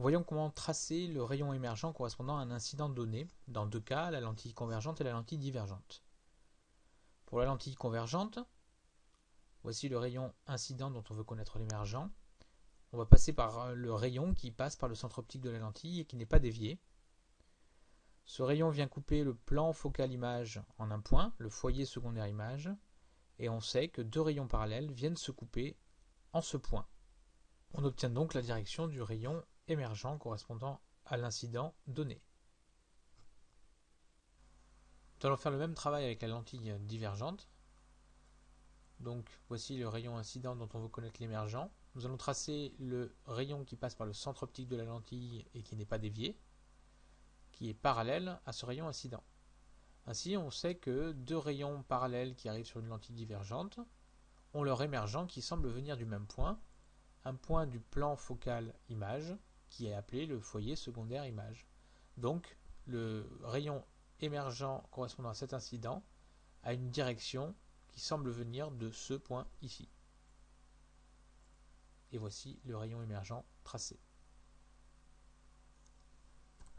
Voyons comment tracer le rayon émergent correspondant à un incident donné, dans deux cas, la lentille convergente et la lentille divergente. Pour la lentille convergente, voici le rayon incident dont on veut connaître l'émergent. On va passer par le rayon qui passe par le centre optique de la lentille et qui n'est pas dévié. Ce rayon vient couper le plan focal image en un point, le foyer secondaire image, et on sait que deux rayons parallèles viennent se couper en ce point. On obtient donc la direction du rayon émergent correspondant à l'incident donné. Nous allons faire le même travail avec la lentille divergente. Donc voici le rayon incident dont on veut connaître l'émergent. Nous allons tracer le rayon qui passe par le centre optique de la lentille et qui n'est pas dévié, qui est parallèle à ce rayon incident. Ainsi, on sait que deux rayons parallèles qui arrivent sur une lentille divergente ont leur émergent qui semble venir du même point, un point du plan focal image qui est appelé le foyer secondaire image. Donc le rayon émergent correspondant à cet incident a une direction qui semble venir de ce point ici. Et voici le rayon émergent tracé.